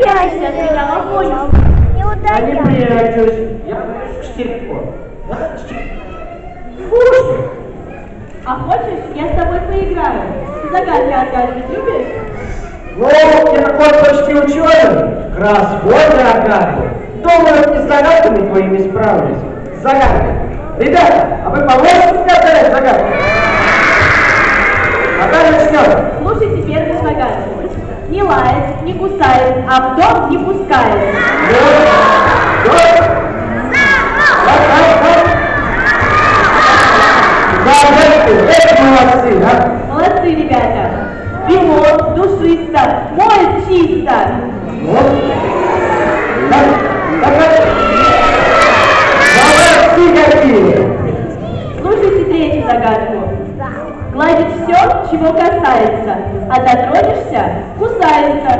удаляйся от меня, Мамоня. Не Я не удаляйся. прячусь. Я к Штирько. Слушай, А хочешь, я с тобой поиграю? Загадки отгадывать любишь? ну, я такой почти ученый. Кроссворды отгадываю. Думаю, и с загадками твоими справлюсь. Загадки. Ребята, а вы поможете мне отгадать загадки? Пока начнем. Слушайте первую загадку. Не лает, не кусает, а в дом не пускает. Молодцы, а? Молодцы, ребята. Вино душисто, моет чисто. Молодцы какие. Слушайте третью загадку. Гладит все, чего касается, а дотронешься – кусается.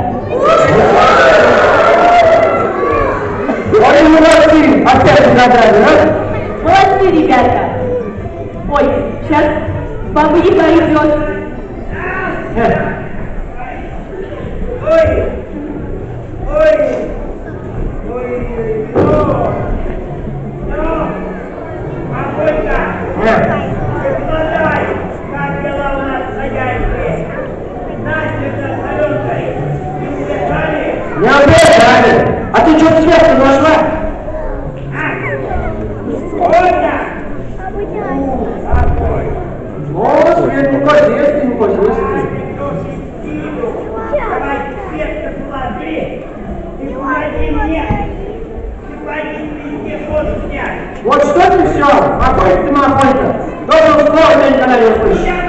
Ой, молодцы. Опять загадали, а? Молодцы, ребята. Ой, сейчас баба Яга идет. Ой, ой, Thank you.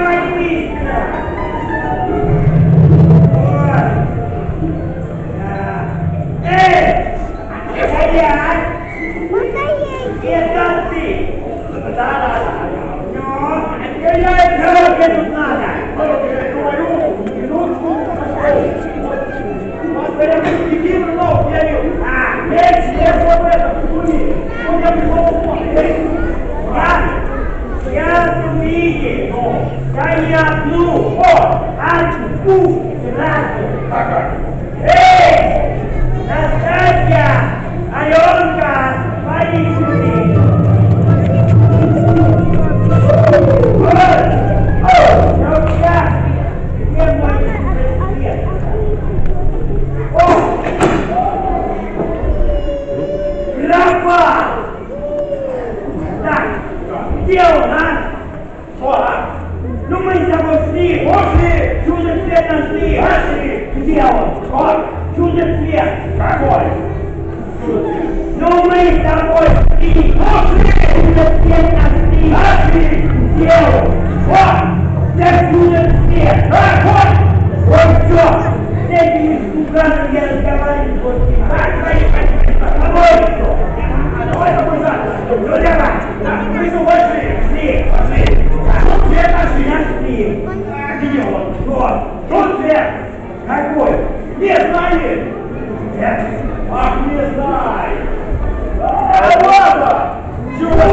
Чудо-цвет нашли, нашли. Где он? Что? Чудо-цвет. Какой? Ну мы с тобой шли, пошли, чудо-цвет нашли, нашли. Где он? Это чудо-цвет. А, вот, все. С этими слуганами я разговариваю он? Вот, тут свет. Какой? Не знаешь? Нет. Ах, не знаю. А вот он.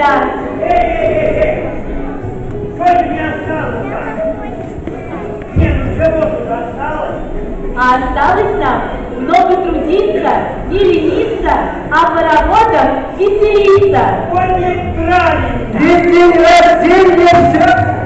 осталось. Эй, эй, эй, ну? А осталось нам много трудиться, не лениться, а по работам веселиться. Ой, неправильно. Ведь день рождения все.